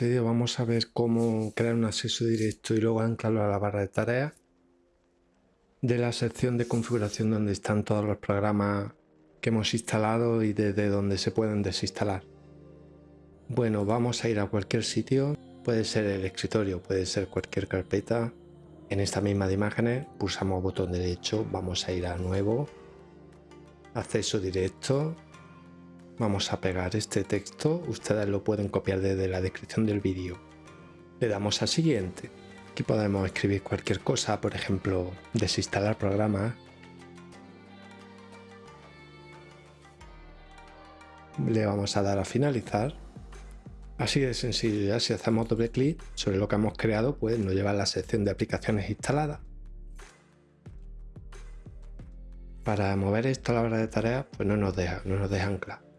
vamos a ver cómo crear un acceso directo y luego anclarlo a la barra de tareas de la sección de configuración donde están todos los programas que hemos instalado y desde donde se pueden desinstalar. Bueno, vamos a ir a cualquier sitio, puede ser el escritorio, puede ser cualquier carpeta. En esta misma de imágenes pulsamos botón derecho, vamos a ir a nuevo, acceso directo, vamos a pegar este texto, ustedes lo pueden copiar desde la descripción del vídeo. Le damos a siguiente, aquí podemos escribir cualquier cosa, por ejemplo, desinstalar programas. Le vamos a dar a finalizar Así de sencillo, ya si hacemos doble clic sobre lo que hemos creado, pues nos lleva a la sección de aplicaciones instaladas. Para mover esto a la hora de tareas, pues no nos deja, no nos deja anclar.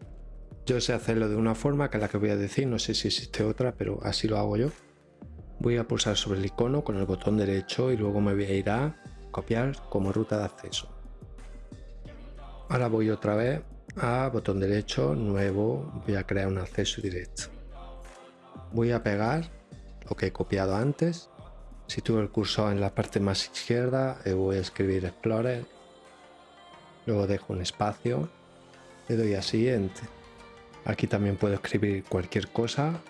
Yo sé hacerlo de una forma que es la que voy a decir, no sé si existe otra, pero así lo hago yo. Voy a pulsar sobre el icono con el botón derecho y luego me voy a ir a copiar como ruta de acceso. Ahora voy otra vez a botón derecho, nuevo, voy a crear un acceso directo. Voy a pegar lo que he copiado antes. Sitúo el cursor en la parte más izquierda voy a escribir Explorer. Luego dejo un espacio. Le doy a siguiente aquí también puedo escribir cualquier cosa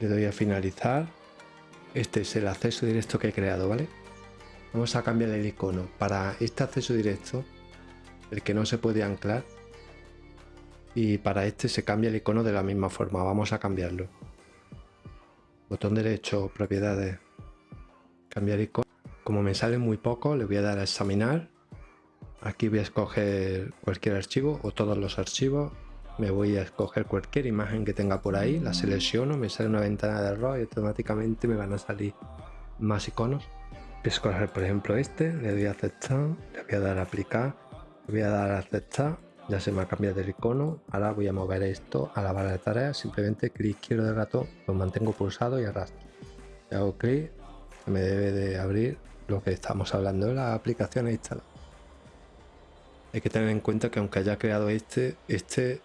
le doy a finalizar este es el acceso directo que he creado vale vamos a cambiar el icono para este acceso directo el que no se puede anclar y para este se cambia el icono de la misma forma. Vamos a cambiarlo. Botón derecho, propiedades, cambiar icono. Como me sale muy poco, le voy a dar a examinar. Aquí voy a escoger cualquier archivo o todos los archivos. Me voy a escoger cualquier imagen que tenga por ahí, la selecciono, me sale una ventana de error y automáticamente me van a salir más iconos. Voy a escoger por ejemplo este, le doy a aceptar, le voy a dar a aplicar, le voy a dar a aceptar ya se me ha cambiado el icono ahora voy a mover esto a la barra de tareas simplemente clic izquierdo del gato lo mantengo pulsado y arrastro si hago clic me debe de abrir lo que estamos hablando de las aplicaciones instaladas hay que tener en cuenta que aunque haya creado este este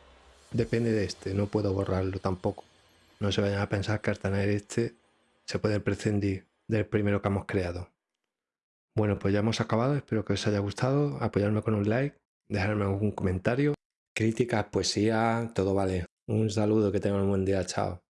depende de este no puedo borrarlo tampoco no se vayan a pensar que al tener este se puede prescindir del primero que hemos creado bueno pues ya hemos acabado espero que os haya gustado apoyarme con un like dejarme algún comentario, críticas, poesía, todo vale. Un saludo, que tengan un buen día, chao.